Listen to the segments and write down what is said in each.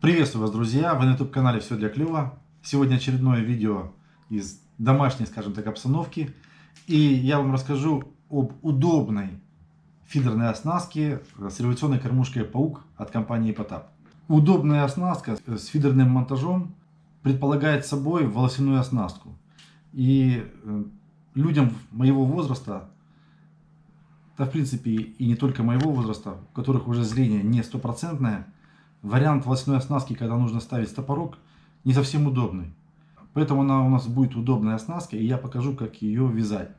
Приветствую вас, друзья! Вы на YouTube канале Все для клёва. Сегодня очередное видео из домашней, скажем так, обстановки. И я вам расскажу об удобной фидерной оснастке с революционной кормушкой Паук от компании Потап. Удобная оснастка с фидерным монтажом предполагает собой волосяную оснастку. И э, людям моего возраста, да в принципе и не только моего возраста, у которых уже зрение не стопроцентное, вариант волосяной оснастки, когда нужно ставить стопорок, не совсем удобный. Поэтому она у нас будет удобная оснастка, и я покажу, как ее вязать.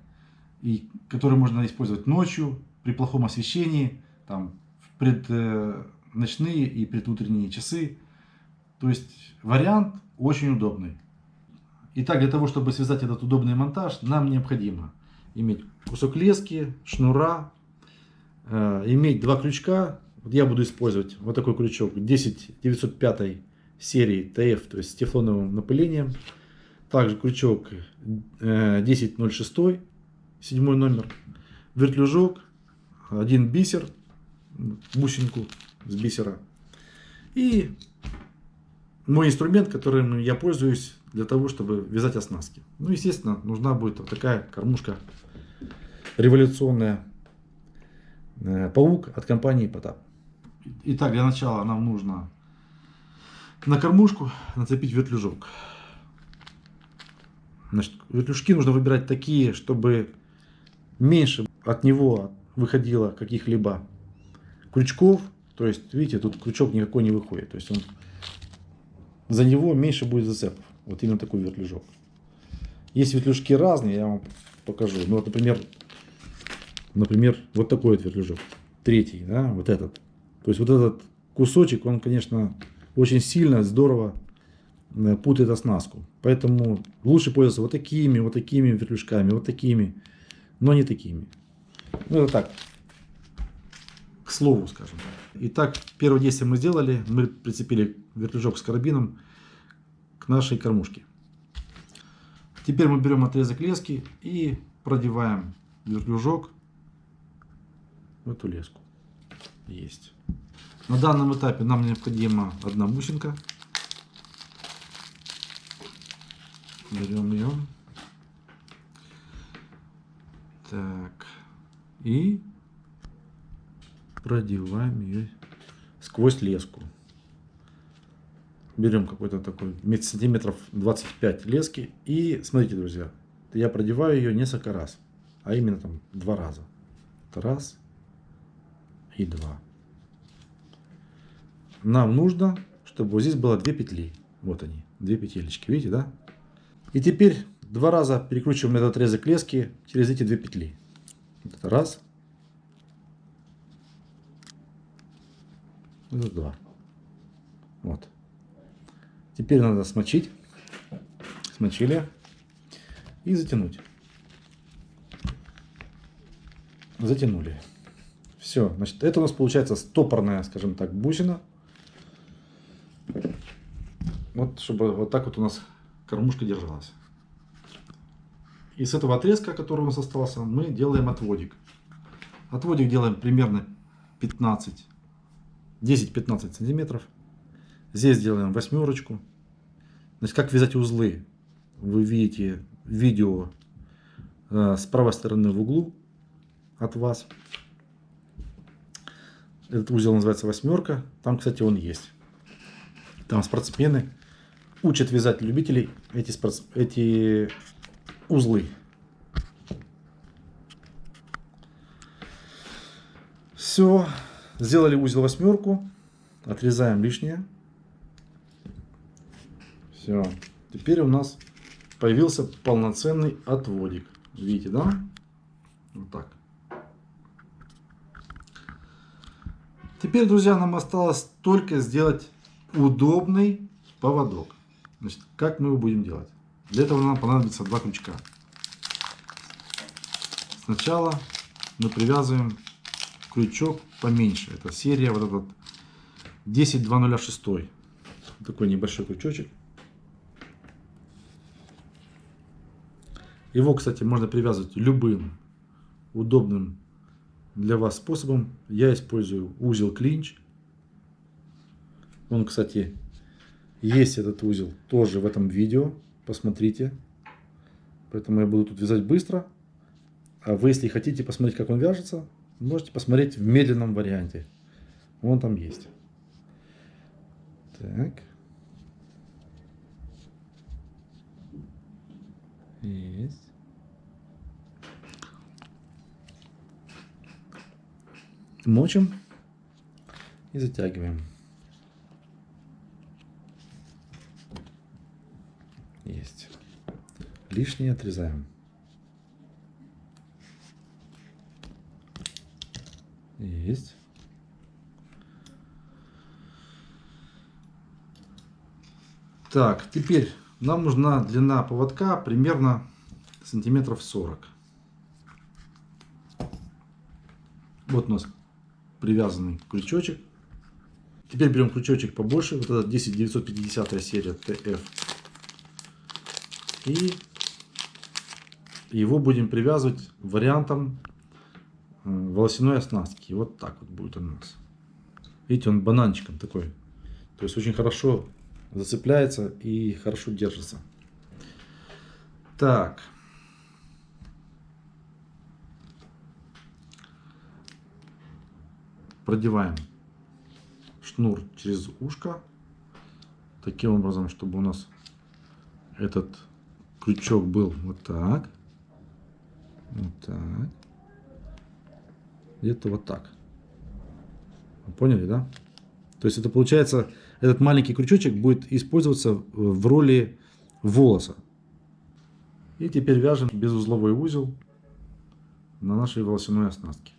И которую можно использовать ночью, при плохом освещении, там, в предночные и предутренние часы. То есть вариант очень удобный. Итак, для того, чтобы связать этот удобный монтаж, нам необходимо иметь кусок лески, шнура, э, иметь два крючка вот я буду использовать вот такой крючок 10905 серии ТФ, то есть с тефлоновым напылением. Также крючок 1006, э, седьмой номер. Вертлюжок, один бисер, бусинку с бисера. И мой инструмент, которым я пользуюсь для того, чтобы вязать оснастки. Ну, естественно, нужна будет вот такая кормушка революционная э, паук от компании Потап. Итак, для начала нам нужно на кормушку нацепить вертлюжок. Значит, вертлюжки нужно выбирать такие, чтобы меньше от него выходило каких-либо крючков. То есть, видите, тут крючок никакой не выходит. То есть, он, за него меньше будет зацепов. Вот именно такой вертлюжок. Есть вертлюжки разные, я вам покажу. Ну, вот, например, например, вот такой вот вертлюжок. Третий, да, вот этот. То есть вот этот кусочек, он, конечно, очень сильно, здорово э, путает оснастку. Поэтому лучше пользоваться вот такими, вот такими вертлюжками, вот такими, но не такими. Ну это так, к слову, скажем. Итак, первое действие мы сделали. Мы прицепили вертлюжок с карабином к нашей кормушке. Теперь мы берем отрезок лески и продеваем вертлюжок в эту леску. Есть. На данном этапе нам необходима одна бусинка. Берем ее. Так. И продеваем ее сквозь леску. Берем какой-то такой сантиметров 25 лески. И смотрите, друзья, я продеваю ее несколько раз. А именно там два раза. Раз и два нам нужно, чтобы вот здесь было две петли. Вот они, две петелечки, видите, да? И теперь два раза перекручиваем этот отрезок лески через эти две петли. Вот это раз. Это два. Вот. Теперь надо смочить. Смочили. И затянуть. Затянули. Все. Значит, это у нас получается стопорная, скажем так, бусина. Вот, чтобы вот так вот у нас кормушка держалась. И с этого отрезка, который у нас остался, мы делаем отводик. Отводик делаем примерно 15, 10-15 сантиметров. Здесь делаем восьмерочку. Значит, как вязать узлы, вы видите видео э, с правой стороны в углу от вас. Этот узел называется восьмерка. Там, кстати, он есть. Там спортсмены учат вязать любителей эти, спортс... эти узлы. Все. Сделали узел восьмерку. Отрезаем лишнее. Все. Теперь у нас появился полноценный отводик. Видите, да? Вот так. Теперь, друзья, нам осталось только сделать удобный поводок. Значит, как мы его будем делать? Для этого нам понадобится два крючка. Сначала мы привязываем крючок поменьше. Это серия вот этот 10206. Такой небольшой крючочек. Его, кстати, можно привязывать любым удобным для вас способом. Я использую узел клинч он, кстати, есть этот узел тоже в этом видео. Посмотрите. Поэтому я буду тут вязать быстро. А вы, если хотите посмотреть, как он вяжется, можете посмотреть в медленном варианте. Вон там есть. Так. Есть. Мочим и затягиваем. Есть. Лишнее отрезаем. Есть. Так, теперь нам нужна длина поводка примерно сантиметров 40. Вот у нас привязанный крючочек. Теперь берем крючочек побольше, вот этот 10950 серия TF. И его будем привязывать вариантом э, волосяной оснастки. Вот так вот будет у нас. Видите, он бананчиком такой. То есть очень хорошо зацепляется и хорошо держится. Так. Продеваем шнур через ушко. Таким образом, чтобы у нас этот крючок был вот так. Вот так. Где-то вот так. Поняли, да? То есть это получается, этот маленький крючочек будет использоваться в роли волоса. И теперь вяжем безузловой узел на нашей волосяной оснастке.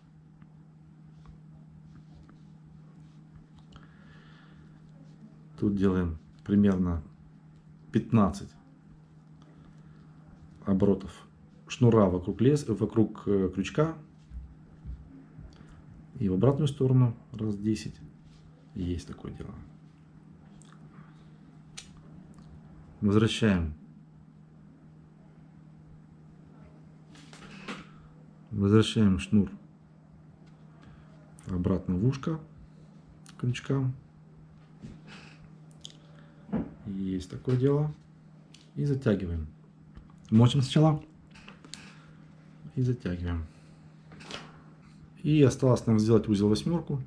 Тут делаем примерно 15 оборотов шнура вокруг, лес, вокруг э, крючка. И в обратную сторону раз 10. Есть такое дело. Возвращаем. Возвращаем шнур обратно в ушко крючка. Есть такое дело. И затягиваем. Мочим сначала. И затягиваем. И осталось нам сделать узел восьмерку.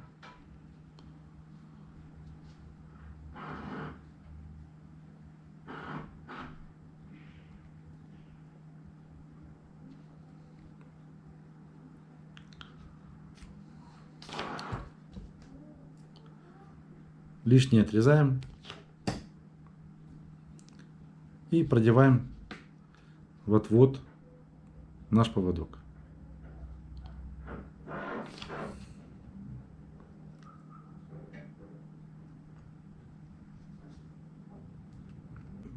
лишнее отрезаем и продеваем в отвод наш поводок.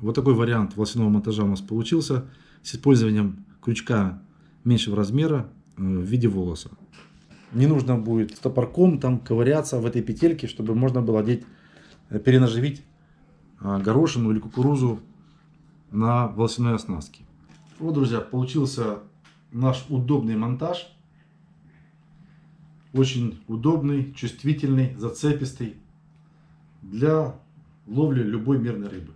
Вот такой вариант волосяного монтажа у нас получился с использованием крючка меньшего размера э, в виде волоса. Не нужно будет топорком там ковыряться в этой петельке, чтобы можно было одеть, э, перенаживить э, горошину или кукурузу на волосяной оснастке. Вот, друзья, получился наш удобный монтаж. Очень удобный, чувствительный, зацепистый для ловли любой мирной рыбы.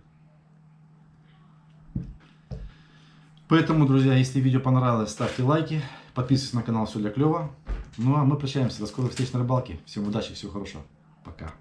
Поэтому, друзья, если видео понравилось, ставьте лайки, подписывайтесь на канал «Все для клёва». Ну а мы прощаемся. До скорых встреч на рыбалке. Всем удачи, всего хорошего. Пока.